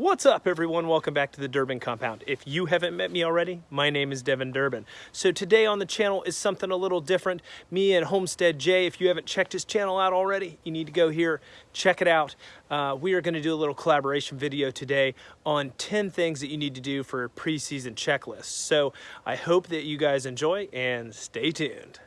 What's up everyone? Welcome back to the Durbin Compound. If you haven't met me already, my name is Devin Durbin. So today on the channel is something a little different. Me and Homestead Jay, if you haven't checked his channel out already, you need to go here, check it out. Uh, we are gonna do a little collaboration video today on 10 things that you need to do for a preseason checklist. So I hope that you guys enjoy and stay tuned.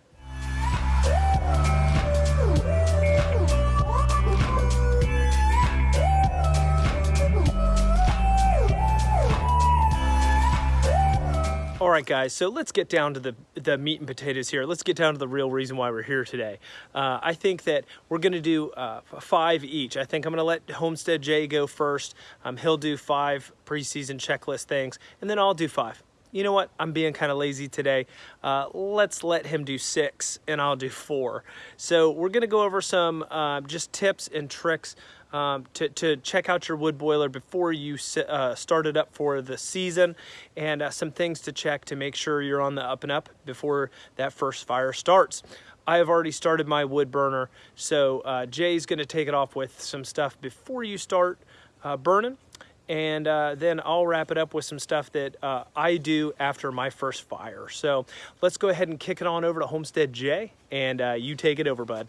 Right, guys, so let's get down to the, the meat and potatoes here. Let's get down to the real reason why we're here today. Uh, I think that we're gonna do uh, five each. I think I'm gonna let Homestead Jay go first. Um, he'll do five preseason checklist things, and then I'll do five. You know what, I'm being kind of lazy today. Uh, let's let him do six, and I'll do four. So we're gonna go over some uh, just tips and tricks um, to, to check out your wood boiler before you uh, start it up for the season and uh, some things to check to make sure you're on the up and up before that first fire starts. I have already started my wood burner, so uh, Jay's gonna take it off with some stuff before you start uh, burning and uh, then I'll wrap it up with some stuff that uh, I do after my first fire. So let's go ahead and kick it on over to Homestead Jay, and uh, you take it over, bud.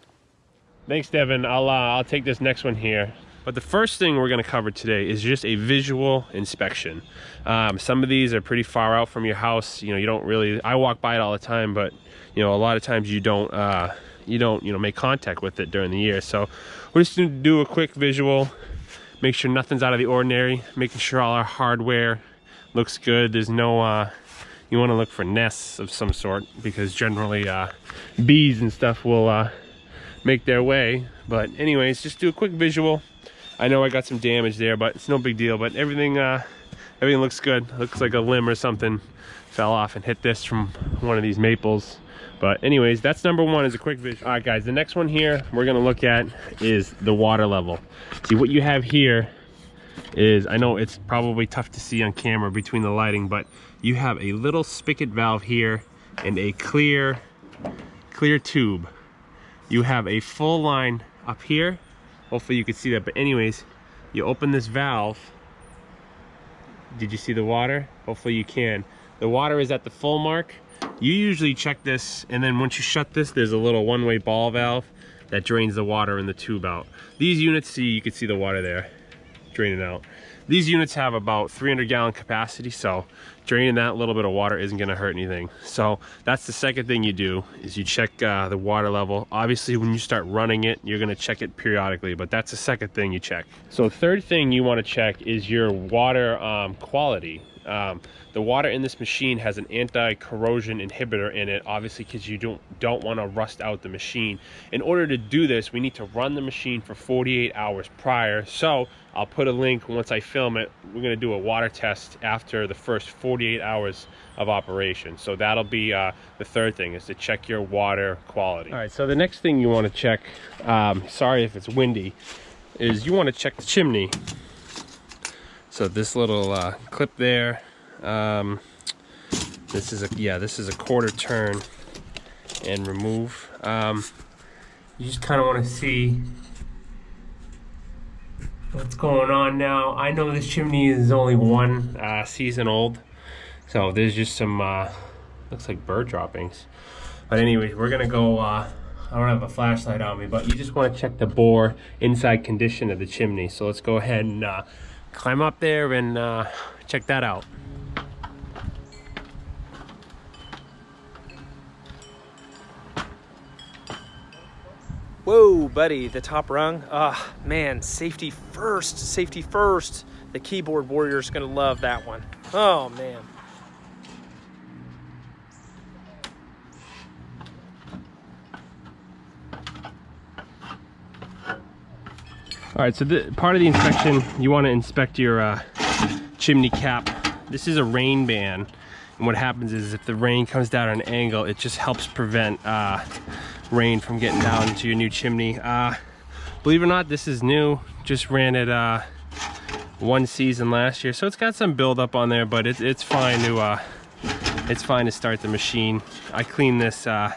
Thanks, Devin. I'll, uh, I'll take this next one here. But the first thing we're gonna cover today is just a visual inspection. Um, some of these are pretty far out from your house. You know, you don't really, I walk by it all the time, but you know, a lot of times you don't, uh, you don't, you know, make contact with it during the year. So we're just gonna do a quick visual, make sure nothing's out of the ordinary, making sure all our hardware looks good. There's no, uh, you wanna look for nests of some sort because generally uh, bees and stuff will uh, make their way. But anyways, just do a quick visual. I know I got some damage there, but it's no big deal. But everything, uh, everything looks good. Looks like a limb or something fell off and hit this from one of these maples. But anyways, that's number one is a quick visual. All right, guys, the next one here we're gonna look at is the water level. See what you have here is, I know it's probably tough to see on camera between the lighting, but you have a little spigot valve here and a clear, clear tube you have a full line up here. Hopefully you can see that but anyways you open this valve. Did you see the water? Hopefully you can. The water is at the full mark. You usually check this and then once you shut this there's a little one-way ball valve that drains the water in the tube out. These units see you can see the water there draining out these units have about 300 gallon capacity, so draining that little bit of water isn't gonna hurt anything. So that's the second thing you do, is you check uh, the water level. Obviously, when you start running it, you're gonna check it periodically, but that's the second thing you check. So third thing you wanna check is your water um, quality. Um, the water in this machine has an anti-corrosion inhibitor in it, obviously because you don't, don't want to rust out the machine. In order to do this, we need to run the machine for 48 hours prior. So I'll put a link once I film it. We're going to do a water test after the first 48 hours of operation. So that'll be uh, the third thing is to check your water quality. All right, so the next thing you want to check, um, sorry if it's windy, is you want to check the chimney. So this little uh, clip there, um, this is a, yeah, this is a quarter turn and remove. Um, you just kind of want to see what's going on now. I know this chimney is only one uh, season old, so there's just some, uh, looks like bird droppings. But anyway, we're gonna go, uh, I don't have a flashlight on me, but you just wanna check the bore inside condition of the chimney. So let's go ahead and uh, climb up there and uh, check that out. Whoa, buddy, the top rung. Ah, oh, man, safety first, safety first. The keyboard warrior's gonna love that one. Oh, man. All right, so the, part of the inspection, you wanna inspect your uh, chimney cap. This is a rain ban. And what happens is if the rain comes down at an angle, it just helps prevent uh, rain from getting down into your new chimney. Uh, believe it or not, this is new. Just ran it uh, one season last year, so it's got some buildup on there, but it, it's fine to uh, it's fine to start the machine. I clean this uh,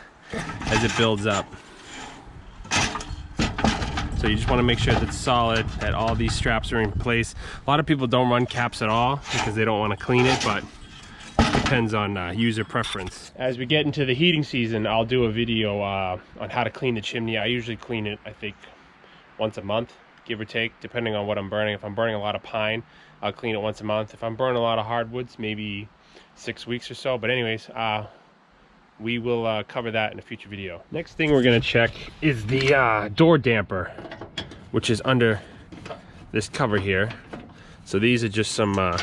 as it builds up. So you just want to make sure that it's solid, that all these straps are in place. A lot of people don't run caps at all because they don't want to clean it, but it depends on uh, user preference. As we get into the heating season, I'll do a video uh, on how to clean the chimney. I usually clean it, I think, once a month, give or take, depending on what I'm burning. If I'm burning a lot of pine, I'll clean it once a month. If I'm burning a lot of hardwoods, maybe six weeks or so. But anyways, uh, we will uh, cover that in a future video. Next thing we're gonna check is the uh, door damper, which is under this cover here. So these are just some uh,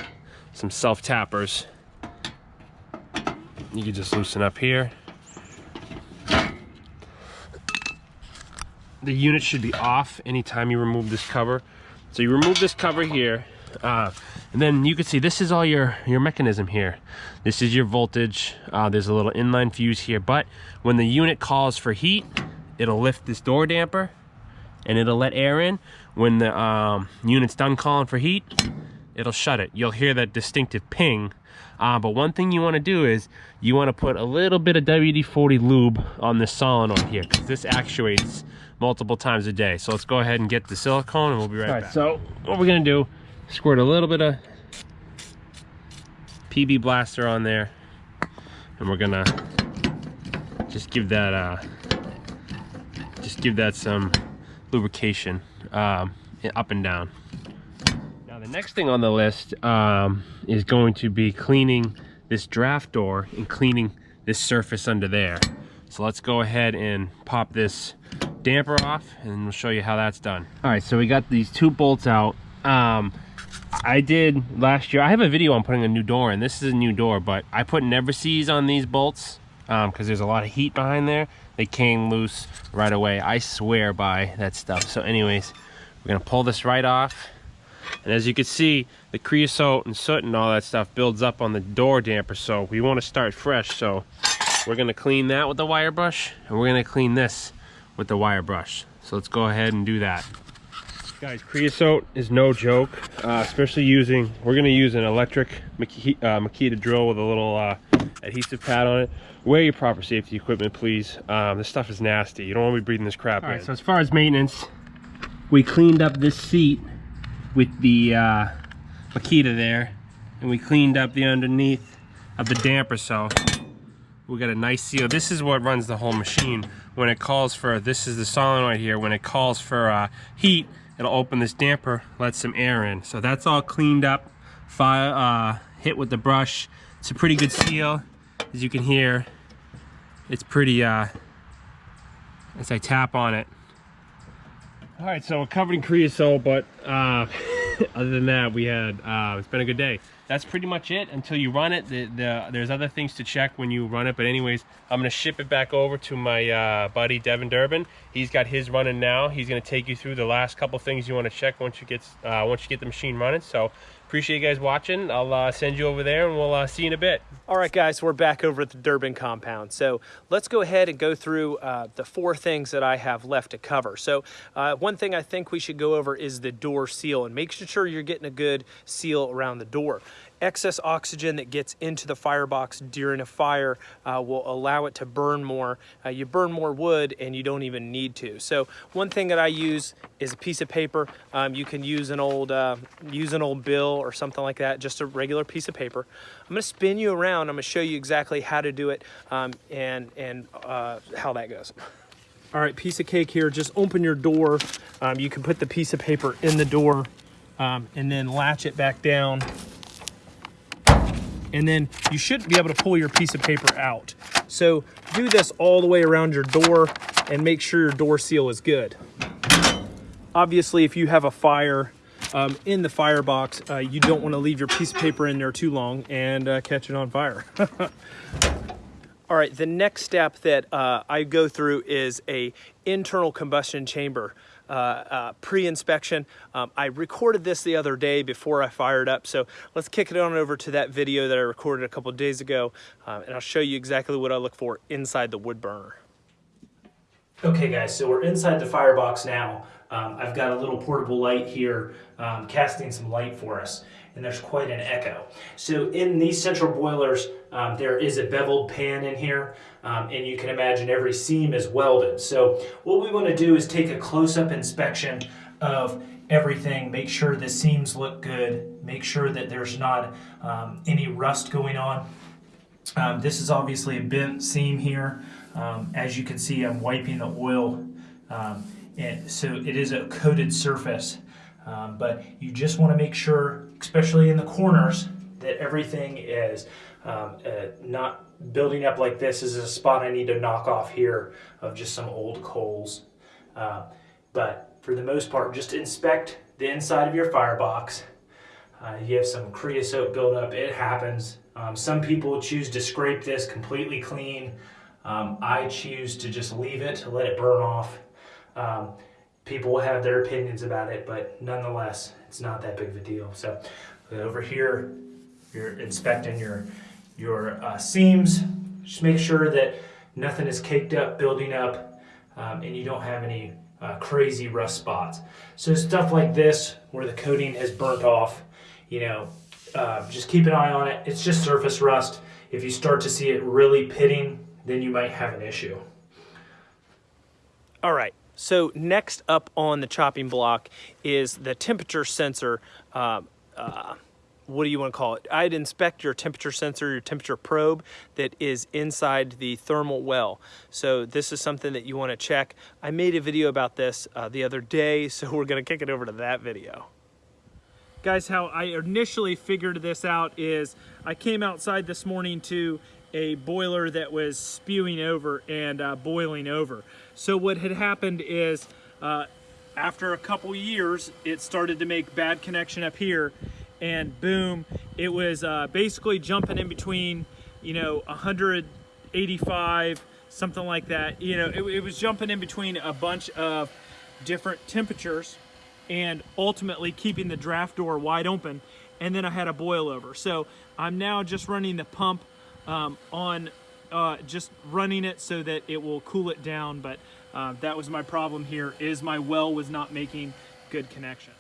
some self tappers. You can just loosen up here. The unit should be off anytime you remove this cover. So you remove this cover here, uh, and then you can see this is all your, your mechanism here. This is your voltage. Uh, there's a little inline fuse here, but when the unit calls for heat, it'll lift this door damper and it'll let air in. When the um, unit's done calling for heat, it'll shut it. You'll hear that distinctive ping. Uh, but one thing you want to do is you want to put a little bit of WD-40 lube on this solenoid here because this actuates multiple times a day. So let's go ahead and get the silicone and we'll be right, right back. So what we're going to do squirt a little bit of PB Blaster on there and we're gonna just give that uh, just give that some lubrication um, up and down. Now the next thing on the list um, is going to be cleaning this draft door and cleaning this surface under there. So let's go ahead and pop this damper off and we'll show you how that's done. All right, so we got these two bolts out. Um, I did last year. I have a video on putting a new door in. This is a new door, but I put Never-Seez on these bolts because um, there's a lot of heat behind there. They came loose right away. I swear by that stuff. So anyways, we're gonna pull this right off. And as you can see, the creosote and soot and all that stuff builds up on the door damper. So we wanna start fresh. So we're gonna clean that with the wire brush and we're gonna clean this with the wire brush. So let's go ahead and do that. Guys, creosote is no joke, uh, especially using, we're gonna use an electric Makita, uh, Makita drill with a little uh, adhesive pad on it. Wear your proper safety equipment, please. Um, this stuff is nasty. You don't wanna be breathing this crap All in. right, so as far as maintenance, we cleaned up this seat with the uh, Makita there, and we cleaned up the underneath of the damper, so we got a nice seal. This is what runs the whole machine. When it calls for, this is the solenoid here, when it calls for uh, heat, it'll open this damper, let some air in. So that's all cleaned up, fire, uh, hit with the brush. It's a pretty good seal. As you can hear, it's pretty, uh, as I tap on it. All right, so we're covered in creosote, but uh, other than that, we had, uh, it's been a good day that's pretty much it until you run it. The, the, there's other things to check when you run it, but anyways, I'm gonna ship it back over to my uh, buddy Devin Durbin. He's got his running now. He's gonna take you through the last couple things you want to check once you get uh, once you get the machine running. So appreciate you guys watching. I'll uh, send you over there and we'll uh, see you in a bit. All right, guys, we're back over at the Durbin compound. So let's go ahead and go through uh, the four things that I have left to cover. So uh, one thing I think we should go over is the door seal and make sure you're getting a good seal around the door excess oxygen that gets into the firebox during a fire uh, will allow it to burn more. Uh, you burn more wood and you don't even need to. So one thing that I use is a piece of paper. Um, you can use an old uh, use an old bill or something like that, just a regular piece of paper. I'm gonna spin you around. I'm gonna show you exactly how to do it um, and, and uh, how that goes. All right, piece of cake here, just open your door. Um, you can put the piece of paper in the door um, and then latch it back down and then you should be able to pull your piece of paper out. So do this all the way around your door and make sure your door seal is good. Obviously, if you have a fire um, in the firebox, uh, you don't want to leave your piece of paper in there too long and uh, catch it on fire. All right, the next step that uh, I go through is a internal combustion chamber. Uh, uh, pre-inspection. Um, I recorded this the other day before I fired up, so let's kick it on over to that video that I recorded a couple days ago, uh, and I'll show you exactly what I look for inside the wood burner. Okay guys, so we're inside the firebox now. Um, I've got a little portable light here um, casting some light for us and there's quite an echo. So in these central boilers, um, there is a beveled pan in here um, and you can imagine every seam is welded. So what we want to do is take a close-up inspection of everything, make sure the seams look good, make sure that there's not um, any rust going on. Um, this is obviously a bent seam here. Um, as you can see, I'm wiping the oil, um, and so it is a coated surface. Um, but you just want to make sure, especially in the corners, that everything is um, uh, not building up like this. this is a spot I need to knock off here of just some old coals. Uh, but for the most part, just inspect the inside of your firebox. Uh, you have some creosote buildup, it happens. Um, some people choose to scrape this completely clean. Um, I choose to just leave it, to let it burn off. Um, people will have their opinions about it, but nonetheless, it's not that big of a deal. So over here, you're inspecting your, your uh, seams. Just make sure that nothing is caked up, building up, um, and you don't have any uh, crazy rust spots. So stuff like this, where the coating has burnt off, you know, uh, just keep an eye on it. It's just surface rust. If you start to see it really pitting, then you might have an issue. All right, so next up on the chopping block is the temperature sensor. Uh, uh, what do you want to call it? I'd inspect your temperature sensor, your temperature probe that is inside the thermal well. So this is something that you want to check. I made a video about this uh, the other day, so we're going to kick it over to that video. Guys, how I initially figured this out is I came outside this morning to a boiler that was spewing over and uh, boiling over. So what had happened is uh, after a couple years, it started to make bad connection up here and boom, it was uh, basically jumping in between, you know, 185, something like that. You know, it, it was jumping in between a bunch of different temperatures and ultimately keeping the draft door wide open. And then I had a boil over. So I'm now just running the pump um, on, uh, just running it so that it will cool it down. But uh, that was my problem here is my well was not making good connection.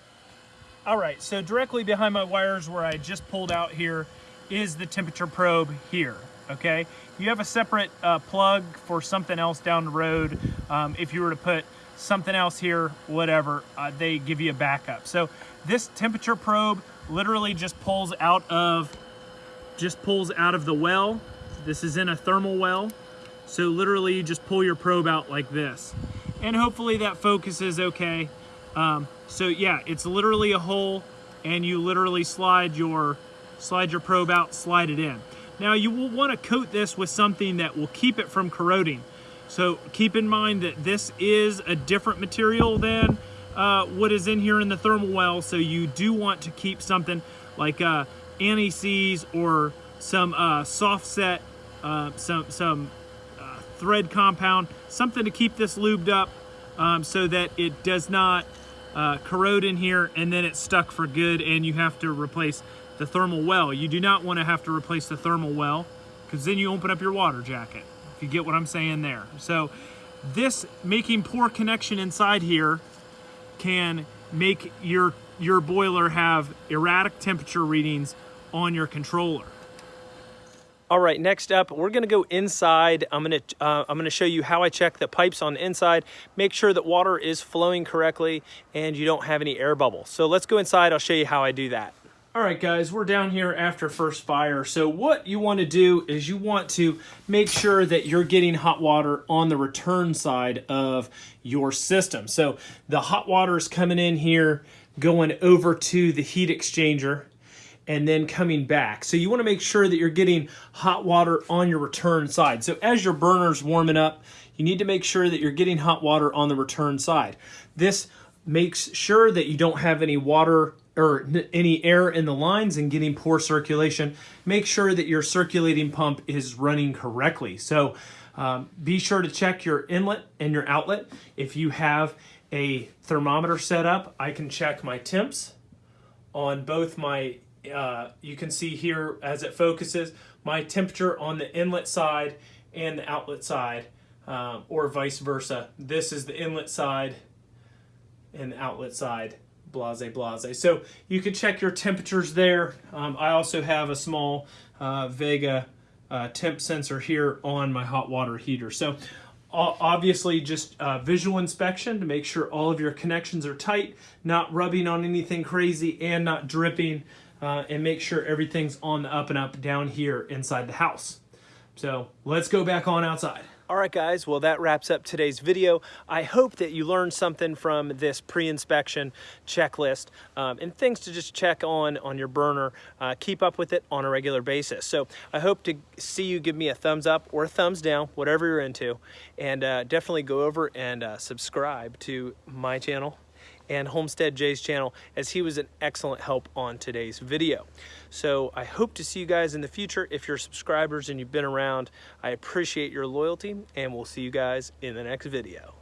All right, so directly behind my wires where I just pulled out here is the temperature probe here, okay? You have a separate uh, plug for something else down the road. Um, if you were to put something else here, whatever, uh, they give you a backup. So this temperature probe literally just pulls out of, just pulls out of the well. This is in a thermal well. So literally you just pull your probe out like this. And hopefully that focuses okay. Um, so yeah, it's literally a hole and you literally slide your, slide your probe out, slide it in. Now you will want to coat this with something that will keep it from corroding. So keep in mind that this is a different material than uh, what is in here in the thermal well. So you do want to keep something like uh, anti-seize or some uh, soft set, uh, some, some uh, thread compound, something to keep this lubed up um, so that it does not uh, corrode in here and then it's stuck for good and you have to replace the thermal well. You do not want to have to replace the thermal well because then you open up your water jacket if you get what I'm saying there. So this making poor connection inside here can make your, your boiler have erratic temperature readings on your controller. All right, next up, we're gonna go inside. I'm gonna, uh, I'm gonna show you how I check the pipes on the inside, make sure that water is flowing correctly and you don't have any air bubbles. So let's go inside, I'll show you how I do that. All right, guys, we're down here after first fire. So what you want to do is you want to make sure that you're getting hot water on the return side of your system. So the hot water is coming in here, going over to the heat exchanger, and then coming back. So you want to make sure that you're getting hot water on your return side. So as your burner's warming up, you need to make sure that you're getting hot water on the return side. This makes sure that you don't have any water or any air in the lines and getting poor circulation, make sure that your circulating pump is running correctly. So um, be sure to check your inlet and your outlet. If you have a thermometer set up, I can check my temps on both my, uh, you can see here as it focuses, my temperature on the inlet side and the outlet side um, or vice versa. This is the inlet side and the outlet side, blase blase. So you can check your temperatures there. Um, I also have a small uh, Vega uh, temp sensor here on my hot water heater. So obviously just uh, visual inspection to make sure all of your connections are tight, not rubbing on anything crazy and not dripping, uh, and make sure everything's on the up and up down here inside the house. So let's go back on outside. All right, guys, well, that wraps up today's video. I hope that you learned something from this pre-inspection checklist um, and things to just check on on your burner. Uh, keep up with it on a regular basis. So I hope to see you give me a thumbs up or a thumbs down, whatever you're into, and uh, definitely go over and uh, subscribe to my channel and Homestead Jay's channel as he was an excellent help on today's video. So I hope to see you guys in the future. If you're subscribers and you've been around, I appreciate your loyalty and we'll see you guys in the next video.